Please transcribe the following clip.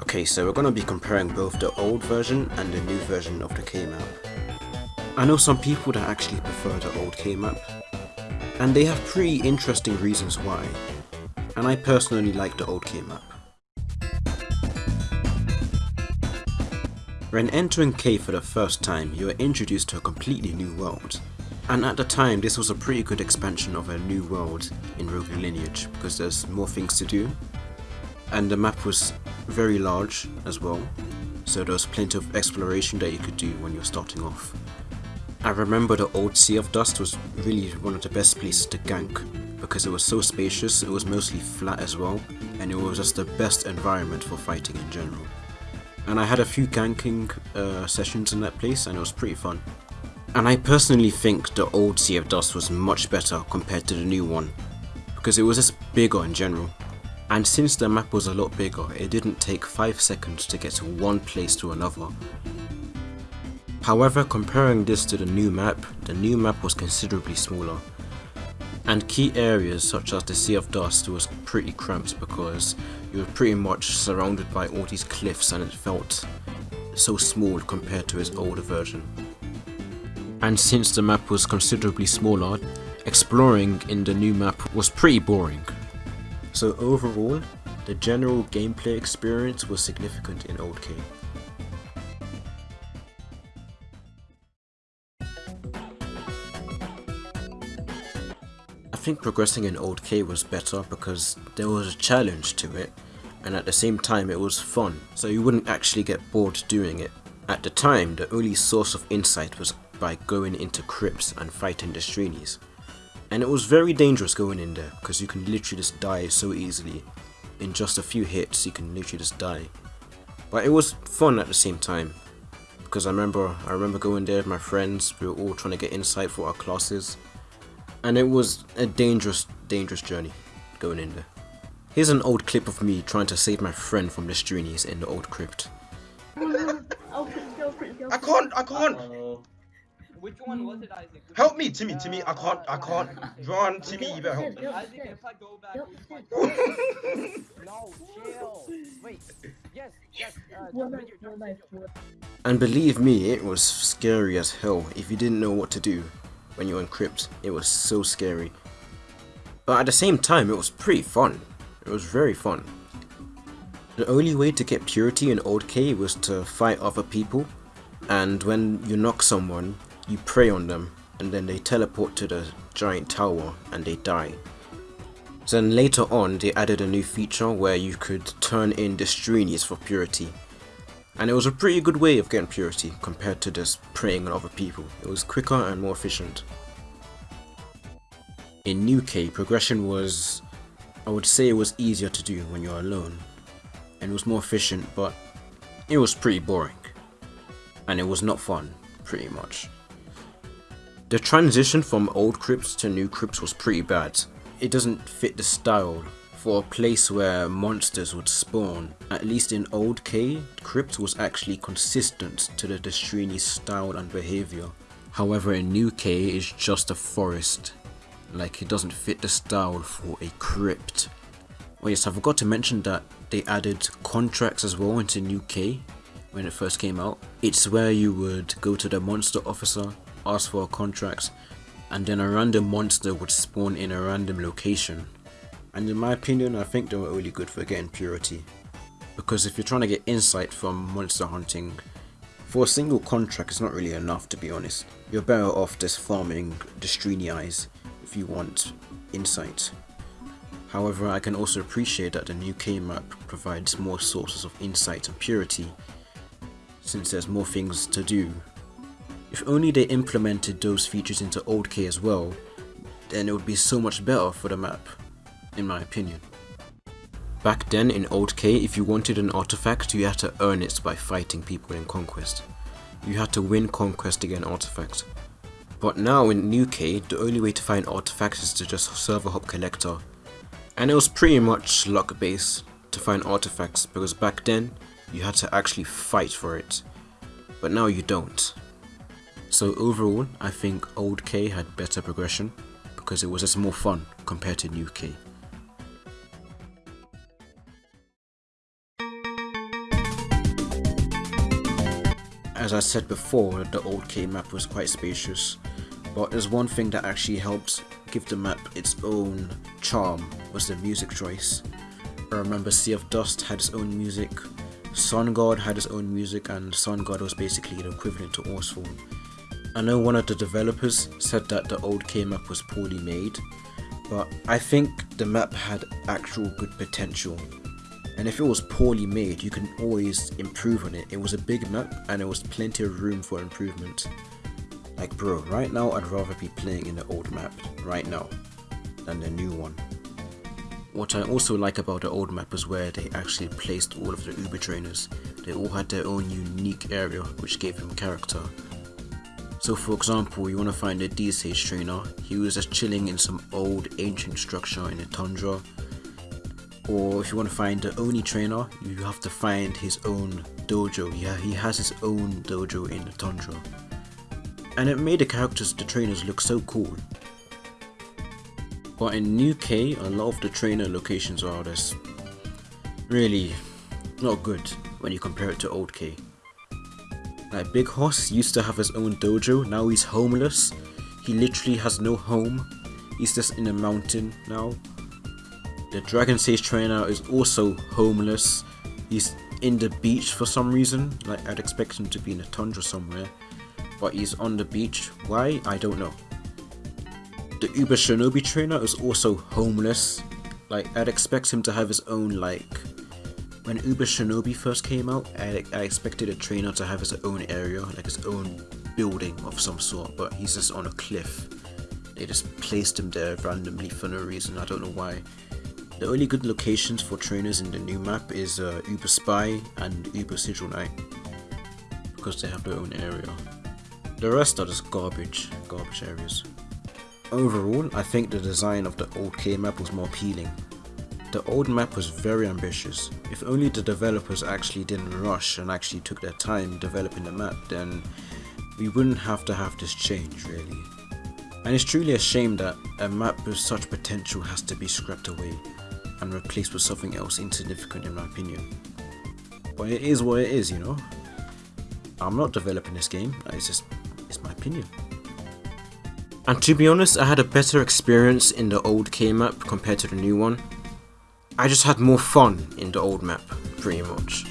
Okay, so we're going to be comparing both the old version and the new version of the K-map. I know some people that actually prefer the old K-map, and they have pretty interesting reasons why, and I personally like the old K-map. When entering K for the first time, you are introduced to a completely new world. And at the time, this was a pretty good expansion of a new world in Rogue Lineage, because there's more things to do. And the map was very large as well, so there was plenty of exploration that you could do when you're starting off. I remember the old Sea of Dust was really one of the best places to gank, because it was so spacious, it was mostly flat as well, and it was just the best environment for fighting in general. And I had a few ganking uh, sessions in that place and it was pretty fun. And I personally think the old Sea of Dust was much better compared to the new one, because it was just bigger in general. And since the map was a lot bigger, it didn't take 5 seconds to get to one place to another. However, comparing this to the new map, the new map was considerably smaller, and key areas such as the Sea of Dust was pretty cramped because you were pretty much surrounded by all these cliffs and it felt so small compared to its older version. And since the map was considerably smaller, exploring in the new map was pretty boring. So overall, the general gameplay experience was significant in Old K. I think progressing in Old K was better because there was a challenge to it and at the same time it was fun, so you wouldn't actually get bored doing it. At the time, the only source of insight was by going into crypts and fighting the Streenies. And it was very dangerous going in there because you can literally just die so easily. In just a few hits you can literally just die. But it was fun at the same time because I remember I remember going there with my friends, we were all trying to get insight for our classes and it was a dangerous, dangerous journey going in there. Here's an old clip of me trying to save my friend from the Streenies in the old crypt. I can't, I can't. Which one was it, Isaac? Which Help me, Timmy, Timmy. I can't, I can't. Run, Timmy, you better help me. Isaac, if I go back. No, chill. Wait. Yes, yes. Uh, jump in your- jump in your- And believe me, it was scary as hell if you didn't know what to do when you were in. It was so scary. But at the same time, it was pretty fun. It was very fun. The only way to get purity in Old K was to fight other people, and when you knock someone, you prey on them, and then they teleport to the giant tower and they die. Then later on, they added a new feature where you could turn in the Streenies for purity, and it was a pretty good way of getting purity compared to just preying on other people. It was quicker and more efficient. In New K, progression was, I would say it was easier to do when you're alone. And it was more efficient, but it was pretty boring. And it was not fun, pretty much. The transition from old crypts to new crypts was pretty bad. It doesn't fit the style for a place where monsters would spawn. At least in Old K, Crypt was actually consistent to the Destrini style and behavior. However, in New K, it's just a forest. Like, it doesn't fit the style for a crypt. Oh yes, I forgot to mention that they added contracts as well into New K when it first came out. It's where you would go to the monster officer, ask for a contract, and then a random monster would spawn in a random location. And in my opinion I think they were only good for getting purity. Because if you're trying to get insight from monster hunting for a single contract it's not really enough to be honest. You're better off just farming the Streeny eyes if you want insight. However I can also appreciate that the new K map provides more sources of insight and purity since there's more things to do if only they implemented those features into old K as well then it would be so much better for the map in my opinion. Back then in Old K, if you wanted an artifact, you had to earn it by fighting people in Conquest. You had to win Conquest to get an artifact. But now in New K, the only way to find artifacts is to just server hop collector. And it was pretty much luck based to find artifacts because back then, you had to actually fight for it. But now you don't. So overall, I think Old K had better progression because it was just more fun compared to New K. as I said before, the old K map was quite spacious, but there's one thing that actually helped give the map its own charm was the music choice. I remember Sea of Dust had its own music, Sun God had its own music, and Sun God was basically the equivalent to Oresfall. I know one of the developers said that the old K map was poorly made, but I think the map had actual good potential. And if it was poorly made, you can always improve on it. It was a big map and there was plenty of room for improvement. Like bro, right now I'd rather be playing in the old map, right now, than the new one. What I also like about the old map is where they actually placed all of the Uber trainers. They all had their own unique area which gave them character. So for example, you want to find a D-Sage trainer, he was just chilling in some old ancient structure in a tundra. Or if you want to find the Oni trainer, you have to find his own dojo. Yeah, he has his own dojo in the tundra. And it made the characters, the trainers look so cool. But in New K, a lot of the trainer locations are just really not good when you compare it to Old K. Like Big Hoss used to have his own dojo, now he's homeless. He literally has no home. He's just in a mountain now. The Dragon Sage trainer is also homeless. He's in the beach for some reason. Like I'd expect him to be in a tundra somewhere. But he's on the beach. Why? I don't know. The Uber Shinobi trainer is also homeless. Like I'd expect him to have his own like when Uber Shinobi first came out, I, I expected a trainer to have his own area, like his own building of some sort, but he's just on a cliff. They just placed him there randomly for no reason, I don't know why. The only good locations for trainers in the new map is uh, Uber Spy and Uber Sigil Knight, because they have their own area. The rest are just garbage, garbage areas. Overall, I think the design of the old K map was more appealing, the old map was very ambitious. If only the developers actually didn't rush and actually took their time developing the map, then we wouldn't have to have this change really. And it's truly a shame that a map with such potential has to be scrapped away and replaced with something else insignificant in my opinion. But it is what it is, you know. I'm not developing this game, it's just, it's my opinion. And to be honest, I had a better experience in the old K map compared to the new one. I just had more fun in the old map, pretty much.